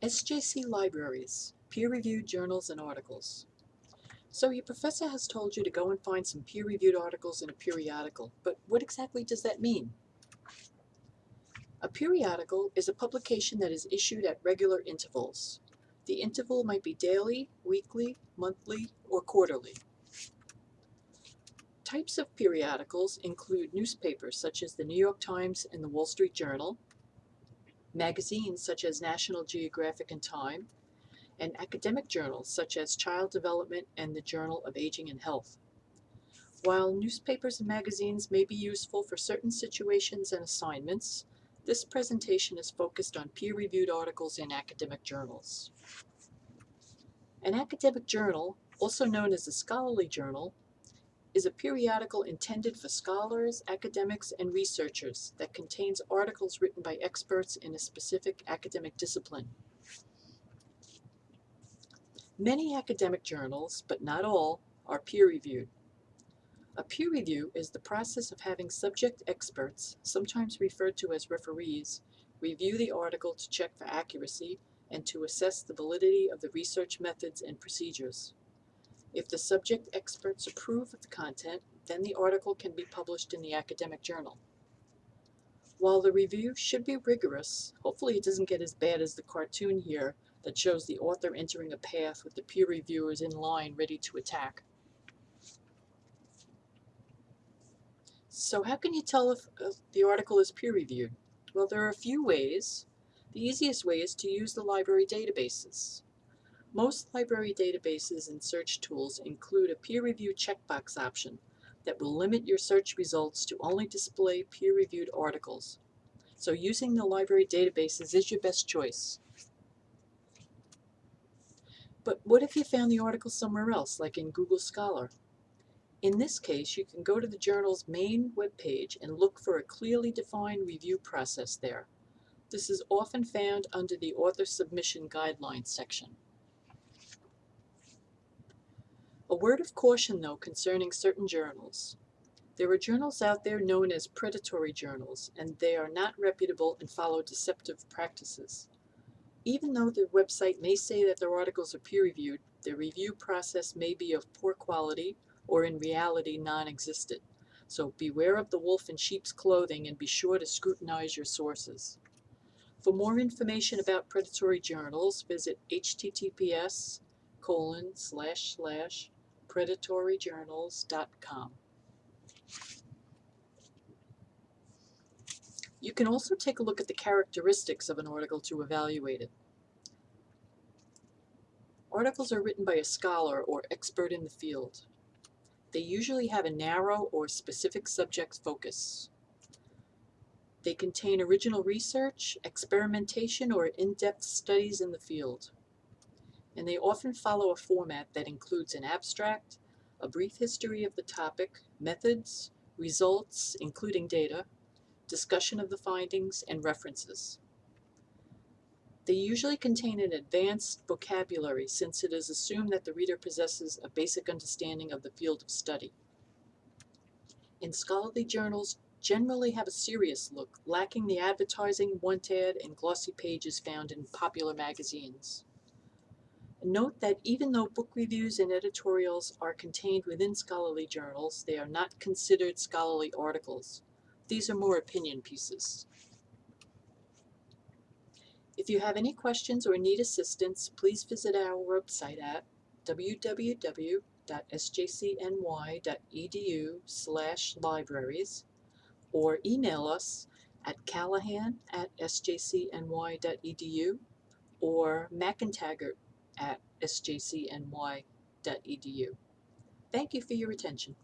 SJC Libraries, peer-reviewed journals and articles. So your professor has told you to go and find some peer-reviewed articles in a periodical, but what exactly does that mean? A periodical is a publication that is issued at regular intervals. The interval might be daily, weekly, monthly, or quarterly. Types of periodicals include newspapers such as the New York Times and the Wall Street Journal, magazines such as National Geographic and Time, and academic journals such as Child Development and the Journal of Aging and Health. While newspapers and magazines may be useful for certain situations and assignments, this presentation is focused on peer-reviewed articles in academic journals. An academic journal, also known as a scholarly journal, is a periodical intended for scholars, academics, and researchers that contains articles written by experts in a specific academic discipline. Many academic journals, but not all, are peer-reviewed. A peer review is the process of having subject experts, sometimes referred to as referees, review the article to check for accuracy and to assess the validity of the research methods and procedures. If the subject experts approve of the content, then the article can be published in the academic journal. While the review should be rigorous, hopefully it doesn't get as bad as the cartoon here that shows the author entering a path with the peer reviewers in line ready to attack. So how can you tell if uh, the article is peer-reviewed? Well, there are a few ways. The easiest way is to use the library databases. Most library databases and search tools include a peer review checkbox option that will limit your search results to only display peer-reviewed articles. So using the library databases is your best choice. But what if you found the article somewhere else, like in Google Scholar? In this case, you can go to the journal's main webpage and look for a clearly defined review process there. This is often found under the Author Submission Guidelines section. A word of caution, though, concerning certain journals. There are journals out there known as predatory journals, and they are not reputable and follow deceptive practices. Even though their website may say that their articles are peer-reviewed, their review process may be of poor quality or in reality non-existent. So beware of the wolf in sheep's clothing and be sure to scrutinize your sources. For more information about predatory journals, visit https colon slash slash predatoryjournals.com. You can also take a look at the characteristics of an article to evaluate it. Articles are written by a scholar or expert in the field. They usually have a narrow or specific subject focus. They contain original research, experimentation, or in-depth studies in the field. And they often follow a format that includes an abstract, a brief history of the topic, methods, results, including data, discussion of the findings, and references. They usually contain an advanced vocabulary since it is assumed that the reader possesses a basic understanding of the field of study. In scholarly journals generally have a serious look, lacking the advertising, want-ad, and glossy pages found in popular magazines. Note that even though book reviews and editorials are contained within scholarly journals, they are not considered scholarly articles. These are more opinion pieces. If you have any questions or need assistance, please visit our website at www.sjcny.edu slash libraries or email us at callahan at sjcny.edu or mcentegart at sjcny.edu. Thank you for your attention.